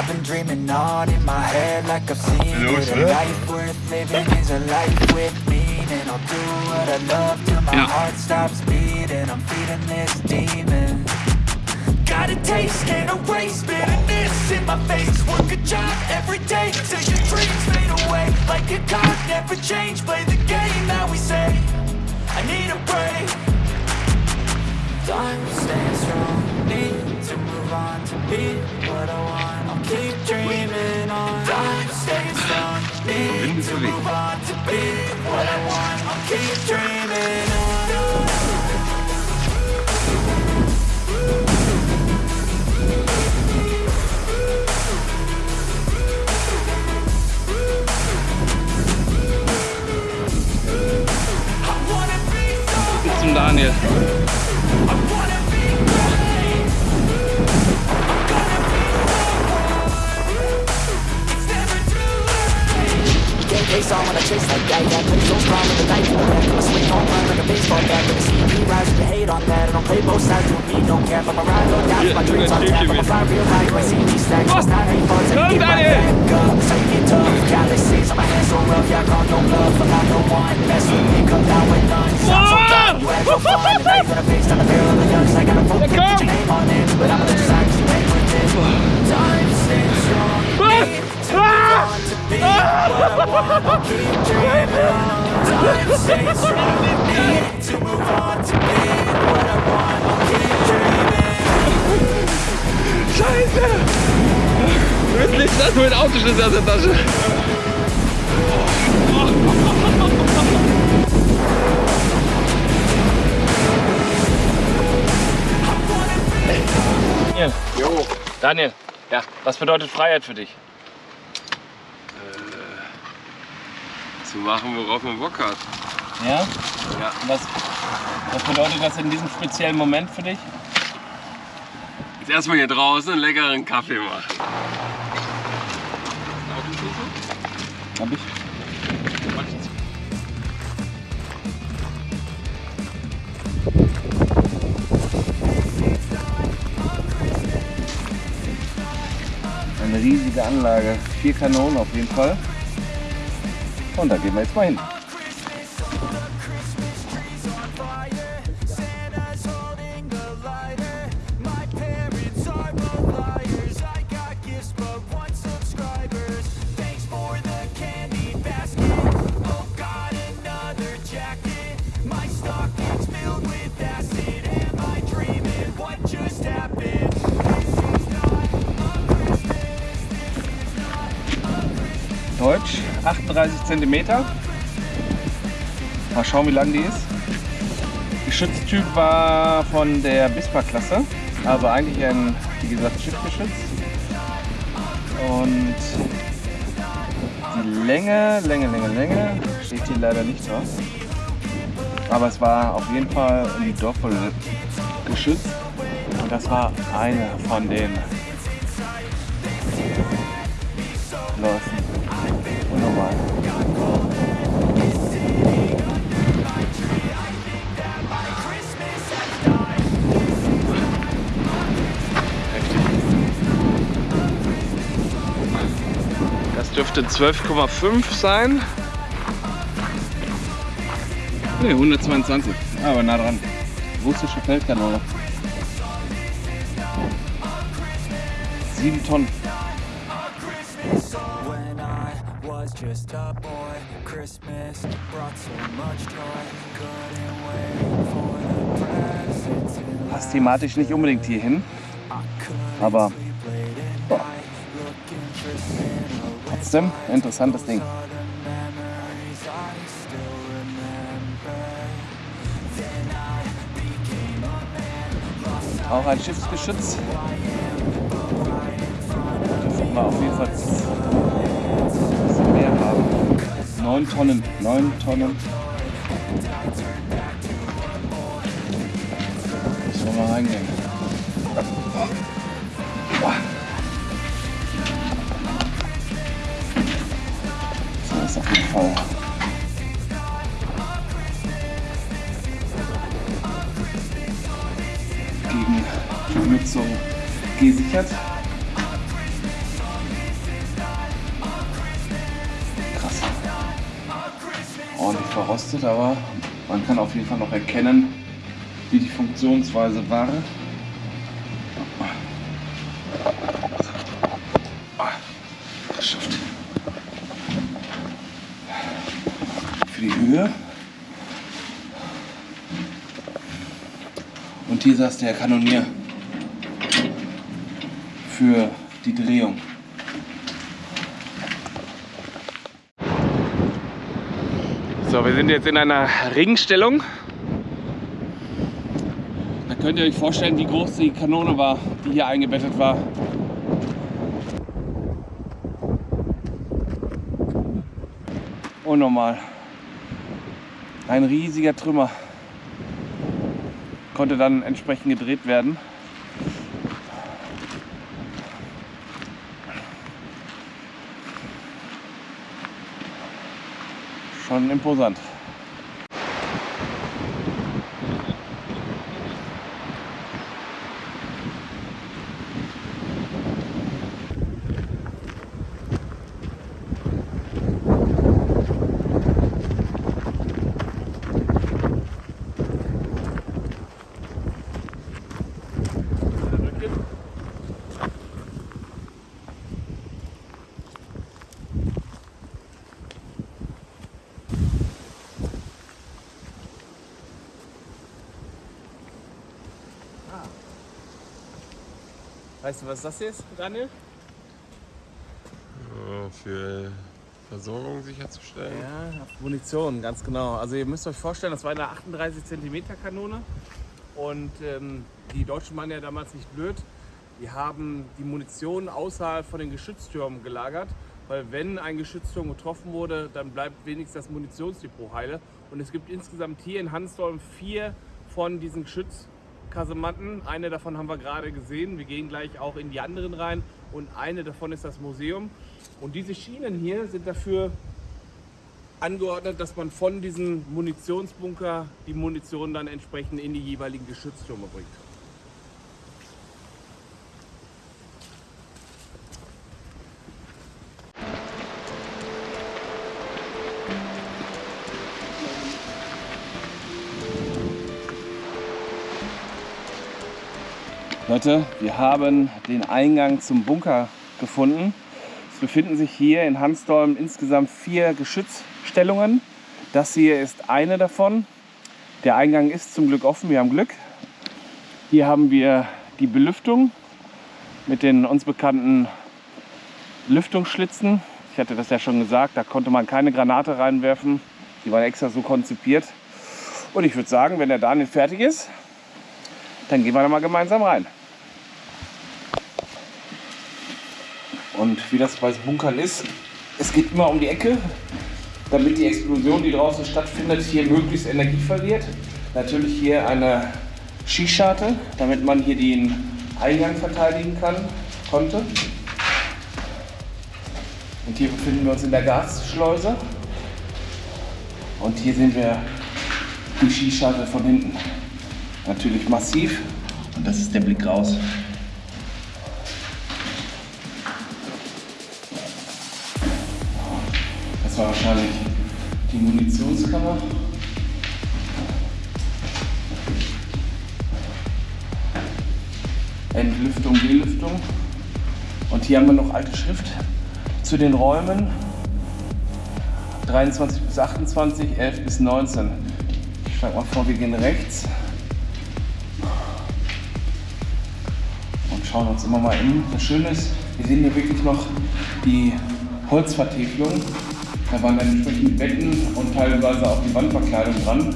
I've been dreaming on in my head like I've seen it. A life worth living is a life with meaning. I'll do what I love till my Ja. heart stops beating. I'm feeding this demon. Got a taste, can't erase bitterness in my face. Work a job every day till your dreams fade away. Like a clock, never change, play the game that we say. I need a break. Time staying strong, need to move on to be what I want. I'll keep dreaming on. Time staying strong, need to move on to be what I want. I'll keep dreaming on keep dreaming. Scheiße! Wirklich, das mit Autoschlüssel aus der Tasche. Daniel. Daniel, ja, was bedeutet Freiheit für dich? Zu machen, worauf man Bock hat. Ja? Ja. Was, was bedeutet das in diesem speziellen Moment für dich? Jetzt erstmal hier draußen einen leckeren Kaffee machen. Hab ich. Eine riesige Anlage. Vier Kanonen auf jeden Fall. Und da gehen wir jetzt mal hin. Cm. Mal schauen, wie lang die ist. Geschütztyp war von der Bispa-Klasse, also eigentlich ein, wie gesagt, Schiffgeschütz. Und die Länge, Länge, Länge, Länge steht hier leider nicht drauf. Aber es war auf jeden Fall ein Doppel geschützt. Und das war eine von den Läufen. Dürfte 12,5 sein. Ne, 122. Aber nah dran. Russische Feldkanone. 7 Tonnen. Just a boy, Christmas brought so much joy. Couldn't wait for the presents Passt thematisch nicht unbedingt hier hin. Aber boah, trotzdem interessantes Ding. Auch ein Schiffsgeschütz. Dürfen wir auf jeden Fall ein bisschen mehr haben. 9 Tonnen, 9 Tonnen. Müssen wir mal reingehen. nicht auf jeden Fall. Gegen Vermützung gesichert. Krass. Ordentlich verrostet, aber man kann auf jeden Fall noch erkennen, wie die Funktionsweise war. Saß der Kanonier für die Drehung. So, wir sind jetzt in einer Ringstellung. Da könnt ihr euch vorstellen, wie groß die Kanone war, die hier eingebettet war. Unnormal. Ein riesiger Trümmer. Konnte dann entsprechend gedreht werden. Schon imposant. Weißt du, was das hier ist, Daniel? Für Versorgung sicherzustellen. Ja, Munition, ganz genau. Also ihr müsst euch vorstellen, das war eine 38 cm Kanone und ähm, die Deutschen waren ja damals nicht blöd. Die haben die Munition außerhalb von den Geschütztürmen gelagert, weil wenn ein Geschützturm getroffen wurde, dann bleibt wenigstens das Munitionsdepot heile. Und es gibt insgesamt hier in Hansdorf vier von diesen Geschützkasematten. Eine davon haben wir gerade gesehen. Wir gehen gleich auch in die anderen rein. Und eine davon ist das Museum. Und diese Schienen hier sind dafür angeordnet, dass man von diesem Munitionsbunker die Munition dann entsprechend in die jeweiligen Geschütztürme bringt. Leute, wir haben den Eingang zum Bunker gefunden. Es befinden sich hier in Hansdorf insgesamt vier Geschützstellungen. Das hier ist eine davon. Der Eingang ist zum Glück offen, wir haben Glück. Hier haben wir die Belüftung mit den uns bekannten Lüftungsschlitzen. Ich hatte das ja schon gesagt, da konnte man keine Granate reinwerfen. Die waren extra so konzipiert. Und ich würde sagen, wenn der Daniel fertig ist, dann gehen wir da mal gemeinsam rein. Und wie das bei Bunkern ist, es geht immer um die Ecke, damit die Explosion, die draußen stattfindet, hier möglichst Energie verliert. Natürlich hier eine Schießscharte, damit man hier den Eingang verteidigen kann, konnte. Und hier befinden wir uns in der Gasschleuse. Und hier sehen wir die Schießscharte von hinten. Natürlich massiv. Und das ist der Blick raus. Munitionskammer. Entlüftung, Belüftung. Und hier haben wir noch alte Schrift zu den Räumen. 23 bis 28, 11 bis 19. Ich schlage mal vor, wir gehen rechts. Und schauen uns immer mal in. Das Schöne ist, wir sehen hier wirklich noch die Holzvertäfelung. Da waren dann entsprechend Betten und teilweise auch die Wandverkleidung dran.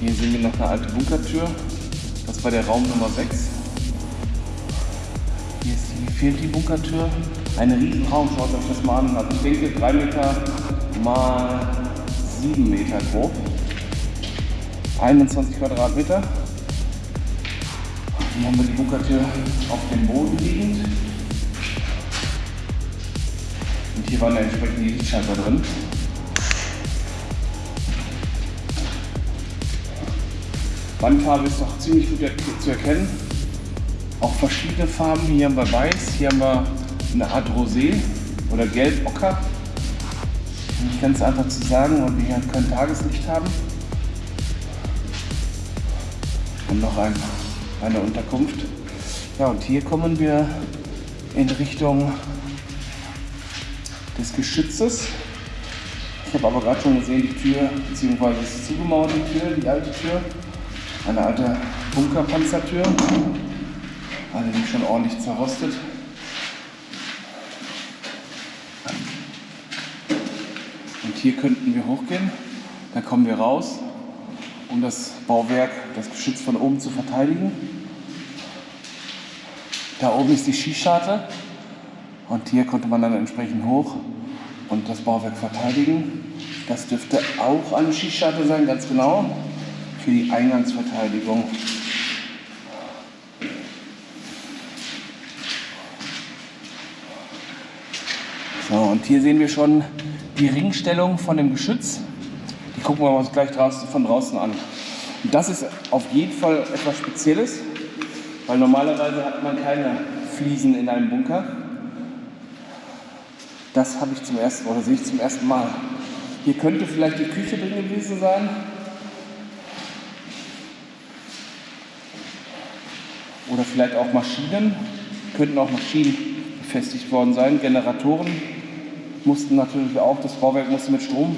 Hier sehen wir noch eine alte Bunkertür. Das war der Raum Nummer 6. Hier, ist, hier fehlt die Bunkertür. Ein Riesenraum, schaut euch das mal an. Also ich denke 3 Meter mal 7 Meter grob. 21 Quadratmeter. Haben wir die Bunkertür auf dem Boden liegend. Und hier waren entsprechend die Lichtschalter drin. Wandfarbe ist noch ziemlich gut zu erkennen. Auch verschiedene Farben. Hier haben wir weiß, hier haben wir eine Art Rosé oder Gelb-Ocker. Nicht ganz einfach zu sagen, weil wir hier kein Tageslicht haben. Und noch ein, eine Unterkunft. Ja, und hier kommen wir in Richtung des Geschützes. Ich habe aber gerade schon gesehen, die Tür, beziehungsweise die Tür, die alte Tür. Eine alte Bunkerpanzertür. Allerdings schon ordentlich zerrostet. Und hier könnten wir hochgehen. Dann kommen wir raus, um das Bauwerk, das Geschütz von oben zu verteidigen. Da oben ist die Skischarte und hier konnte man dann entsprechend hoch und das Bauwerk verteidigen. Das dürfte auch eine Skischarte sein, ganz genau, für die Eingangsverteidigung. So, und hier sehen wir schon die Ringstellung von dem Geschütz. Gucken wir uns gleich von draußen an. Das ist auf jeden Fall etwas Spezielles, weil normalerweise hat man keine Fliesen in einem Bunker. Das habe ich zum ersten oder sehe ich zum ersten Mal. Hier könnte vielleicht die Küche drin gewesen sein. Oder vielleicht auch Maschinen. Könnten auch Maschinen befestigt worden sein. Generatoren mussten natürlich auch, das Bauwerk musste mit Strom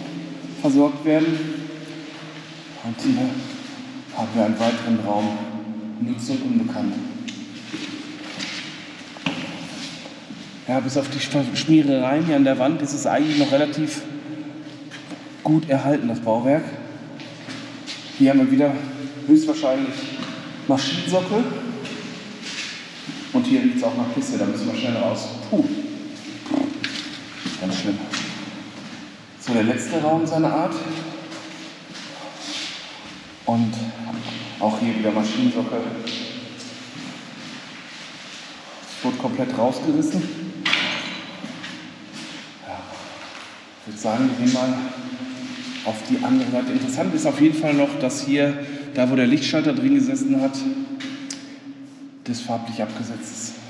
versorgt werden. Und hier haben wir einen weiteren Raum, Nutzung unbekannt. Ja, bis auf die Schmierereien hier an der Wand ist es eigentlich noch relativ gut erhalten, das Bauwerk. Hier haben wir wieder höchstwahrscheinlich Maschinensockel. Und hier riecht es auch nach Pisse, da müssen wir schnell raus. Puh. Ganz schlimm. So, der letzte Raum seiner Art. Und auch hier wieder Maschinensockel. Es wurde komplett rausgerissen. Ja. Ich würde sagen, wir gehen mal auf die andere Seite. Interessant ist auf jeden Fall noch, dass hier, da wo der Lichtschalter drin gesessen hat, das farblich abgesetzt ist.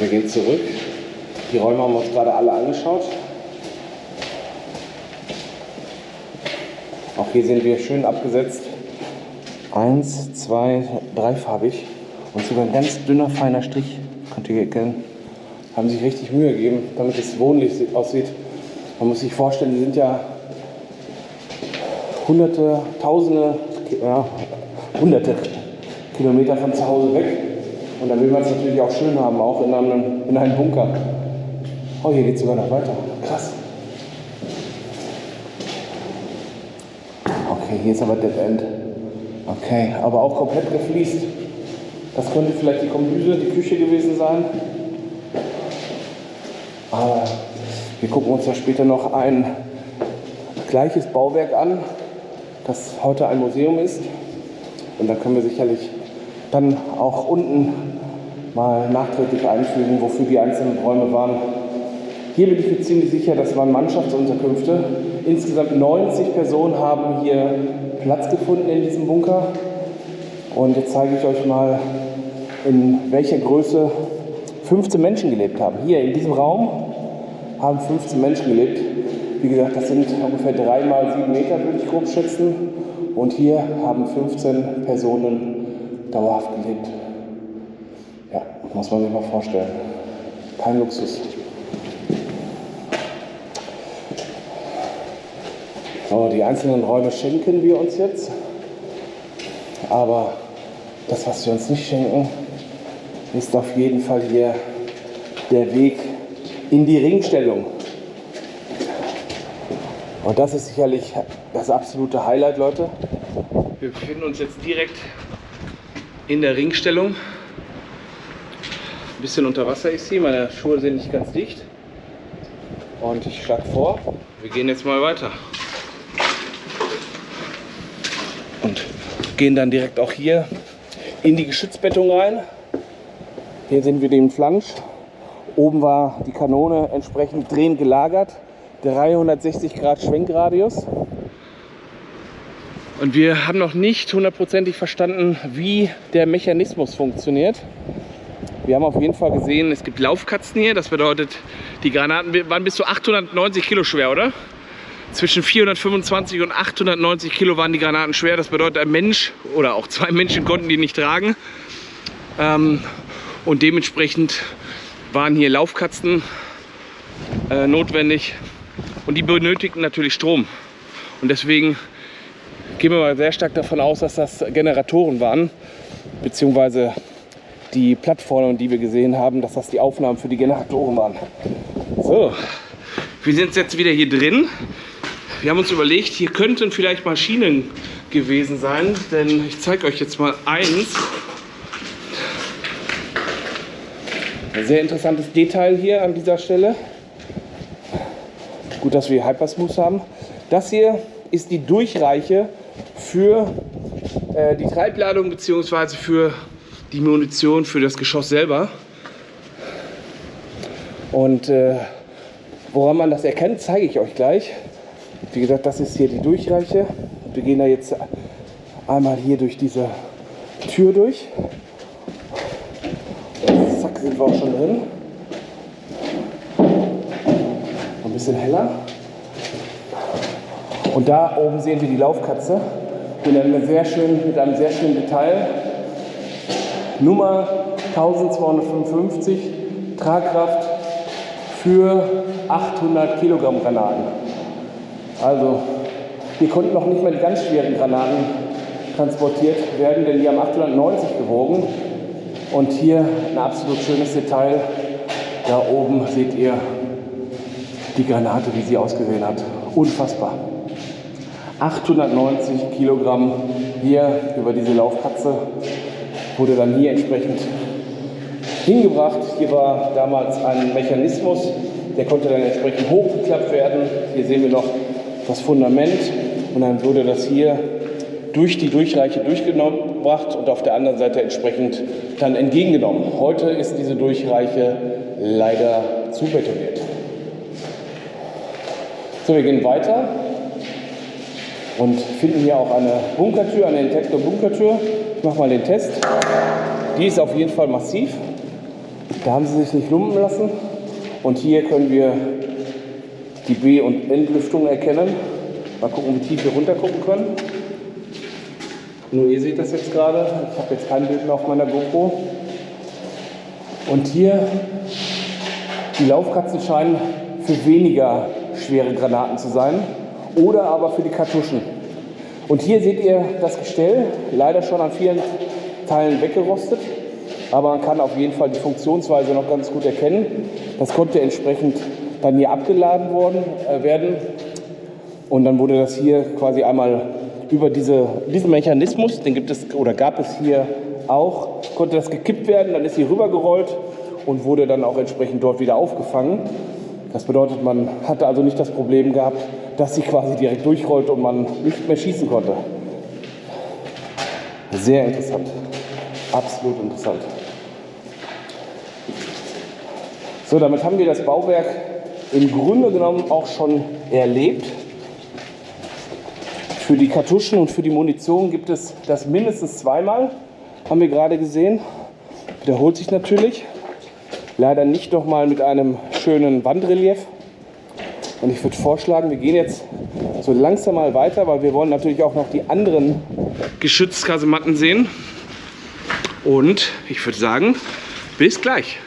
Wir gehen zurück. Die Räume haben wir uns gerade alle angeschaut. Auch hier sehen wir schön abgesetzt. Eins, zwei, dreifarbig und sogar ein ganz dünner, feiner Strich. Könnt ihr erkennen. Haben sich richtig Mühe gegeben, damit es wohnlich aussieht. Man muss sich vorstellen, die sind ja hunderte, tausende, ja, hunderte Kilometer von zu Hause weg. Und dann will man es natürlich auch schön haben, auch in einem, in einem Bunker. Oh, hier geht es sogar noch weiter. Krass. Okay, hier ist aber Dead End. Okay, aber auch komplett gefliest. Das könnte vielleicht die Kombüse, die Küche gewesen sein. Aber wir gucken uns ja später noch ein gleiches Bauwerk an, das heute ein Museum ist. Und da können wir sicherlich dann auch unten mal nachträglich einfügen, wofür die einzelnen Räume waren. Hier bin ich mir ziemlich sicher, das waren Mannschaftsunterkünfte. Insgesamt 90 Personen haben hier Platz gefunden in diesem Bunker. Und jetzt zeige ich euch mal, in welcher Größe 15 Menschen gelebt haben. Hier in diesem Raum haben 15 Menschen gelebt. Wie gesagt, das sind ungefähr 3 mal 7 Meter, würde ich grob schätzen. Und hier haben 15 Personen dauerhaft gelebt. Ja, muss man sich mal vorstellen. Kein Luxus. So, die einzelnen Räume schenken wir uns jetzt. Aber das, was wir uns nicht schenken, ist auf jeden Fall hier der Weg in die Ringstellung. Und das ist sicherlich das absolute Highlight, Leute. Wir befinden uns jetzt direkt in der Ringstellung. Ein bisschen unter Wasser ist sie, meine Schuhe sind nicht ganz dicht. Und ich schlage vor, wir gehen jetzt mal weiter. Und gehen dann direkt auch hier in die Geschützbettung rein. Hier sehen wir den Flansch. Oben war die Kanone entsprechend drehend gelagert. 360 Grad Schwenkradius. Und wir haben noch nicht hundertprozentig verstanden, wie der Mechanismus funktioniert. Wir haben auf jeden Fall gesehen, es gibt Laufkatzen hier. Das bedeutet, die Granaten waren bis zu 890 Kilo schwer, oder? Zwischen 425 und 890 Kilo waren die Granaten schwer. Das bedeutet, ein Mensch oder auch zwei Menschen konnten die nicht tragen. Ähm, und dementsprechend waren hier Laufkatzen äh, notwendig. Und die benötigten natürlich Strom. Und deswegen gehen wir mal sehr stark davon aus, dass das Generatoren waren, beziehungsweise die Plattformen, die wir gesehen haben, dass das die Aufnahmen für die Generatoren waren. So, wir sind jetzt wieder hier drin. Wir haben uns überlegt, hier könnten vielleicht Maschinen gewesen sein, denn ich zeige euch jetzt mal eins. Ein sehr interessantes Detail hier an dieser Stelle. Gut, dass wir Hypersmooth haben. Das hier ist die Durchreiche für äh, die Treibladung bzw. für die Munition für das Geschoss selber. Und äh, woran man das erkennt, zeige ich euch gleich. Wie gesagt, das ist hier die Durchreiche. Wir gehen da jetzt einmal hier durch diese Tür durch. Zack, sind wir auch schon drin. Ein bisschen heller. Und da oben sehen wir die Laufkatze mit einem sehr schönen, mit einem sehr schönen Detail. Nummer 1255, Tragkraft für 800 Kilogramm Granaten. Also hier konnten noch nicht mal die ganz schweren Granaten transportiert werden, denn die haben 890 gewogen. Und hier ein absolut schönes Detail. Da oben seht ihr die Granate, wie sie ausgesehen hat. Unfassbar. 890 Kilogramm hier über diese Laufkatze wurde dann hier entsprechend hingebracht. Hier war damals ein Mechanismus, der konnte dann entsprechend hochgeklappt werden. Hier sehen wir noch das Fundament und dann wurde das hier durch die Durchreiche durchgebracht und auf der anderen Seite entsprechend dann entgegengenommen. Heute ist diese Durchreiche leider zubetoniert. So, wir gehen weiter und finden hier auch eine Bunkertür, eine Intector Bunkertür. Ich mache mal den Test. Die ist auf jeden Fall massiv. Da haben sie sich nicht lumpen lassen. Und hier können wir die B- und Entlüftung erkennen. Mal gucken, wie tief wir runter gucken können. Nur ihr seht das jetzt gerade. Ich habe jetzt kein Bild mehr auf meiner GoPro. Und hier die Laufkatzen scheinen für weniger schwere Granaten zu sein oder aber für die Kartuschen. Und hier seht ihr das Gestell, leider schon an vielen Teilen weggerostet, aber man kann auf jeden Fall die Funktionsweise noch ganz gut erkennen. Das konnte entsprechend dann hier abgeladen worden, äh, werden und dann wurde das hier quasi einmal über diese, diesen Mechanismus, den gibt es oder gab es hier auch, konnte das gekippt werden, dann ist sie rübergerollt und wurde dann auch entsprechend dort wieder aufgefangen. Das bedeutet, man hatte also nicht das Problem gehabt, dass sie quasi direkt durchrollt und man nicht mehr schießen konnte. Sehr interessant. Absolut interessant. So, damit haben wir das Bauwerk im Grunde genommen auch schon erlebt. Für die Kartuschen und für die Munition gibt es das mindestens zweimal, haben wir gerade gesehen. Wiederholt sich natürlich. Leider nicht nochmal mit einem schönen Wandrelief. Und ich würde vorschlagen, wir gehen jetzt so langsam mal weiter, weil wir wollen natürlich auch noch die anderen Geschützkasematten sehen. Und ich würde sagen, bis gleich.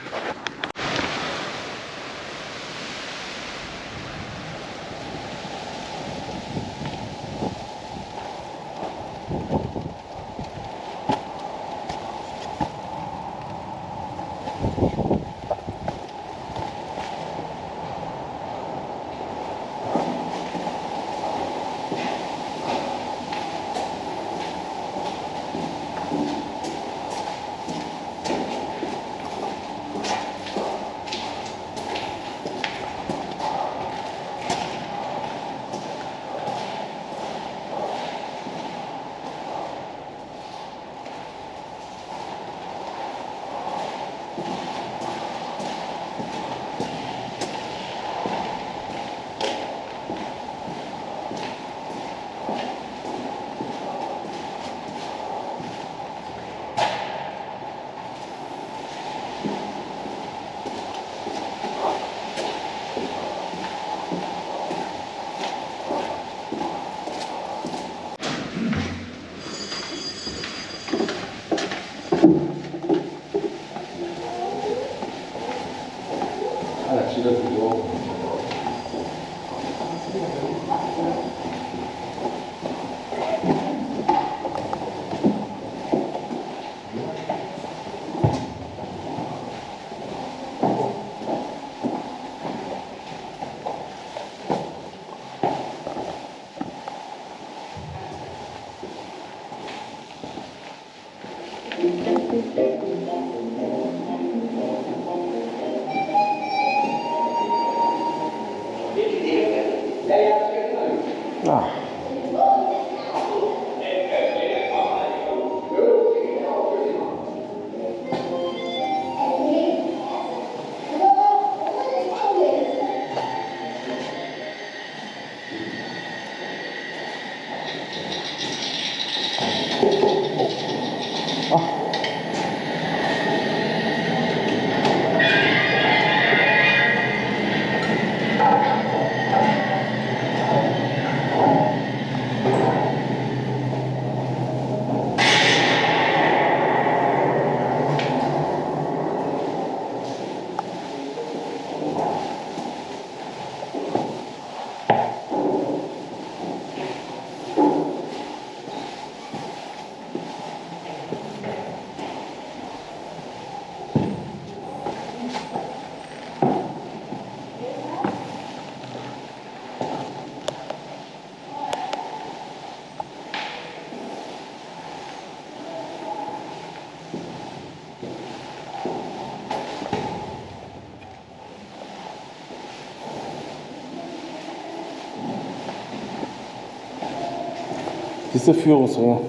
Diese Führungsringe,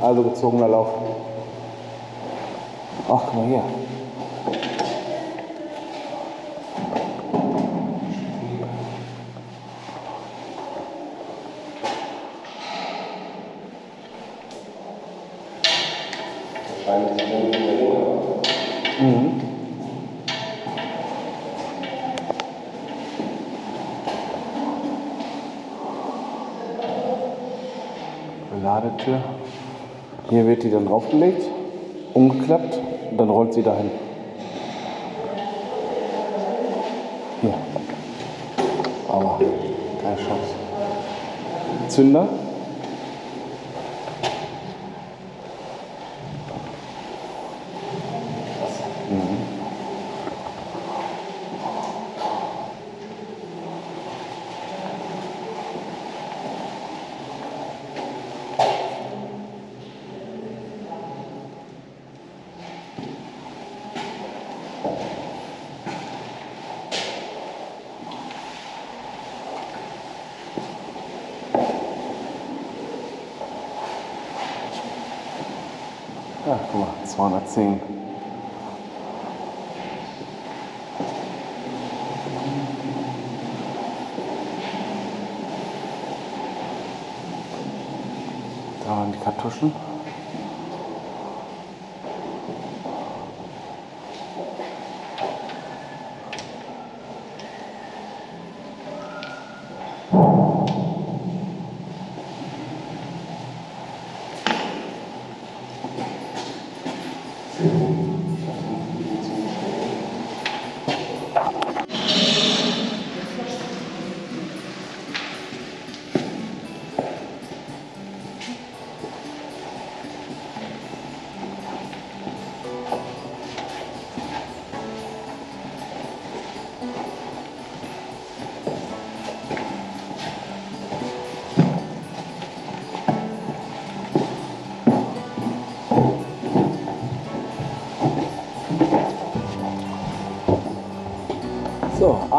also gezogener Lauf. Ach, guck mal hier. Ladetür. Hier wird die dann draufgelegt, umgeklappt und dann rollt sie dahin. Hier. Aber keine Chance. Zünder. Ja, guck 210. Da waren die Kartuschen.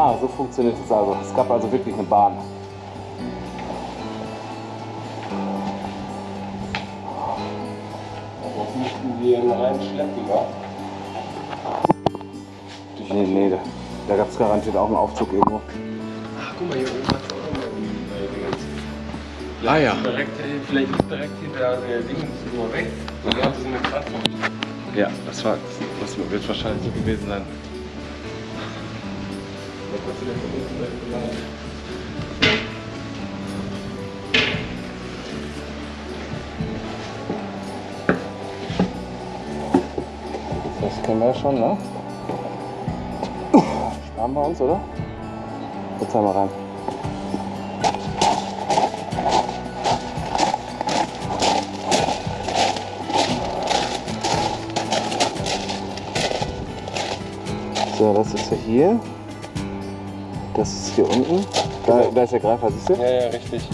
Ah, so funktioniert es also. Es gab also wirklich eine Bahn. Das müssten wir ihn reinschleppen, wa? Nee, nee, da, da gab es garantiert auch einen Aufzug irgendwo. Ach, guck mal, hier oben hat es auch noch ein Dingens. Ah ja. Direkt, vielleicht ist direkt hinter der Dingens nur weg. Und da haben sie so eine Plattform. Ja, das, war, das wird wahrscheinlich so gewesen sein. Das kennen wir ja schon, ne? Sparen wir uns, oder? Jetzt einmal rein. So, das ist ja hier. Das ist hier unten. Da, da ist der Greifer, siehst du? Ja, ja, richtig.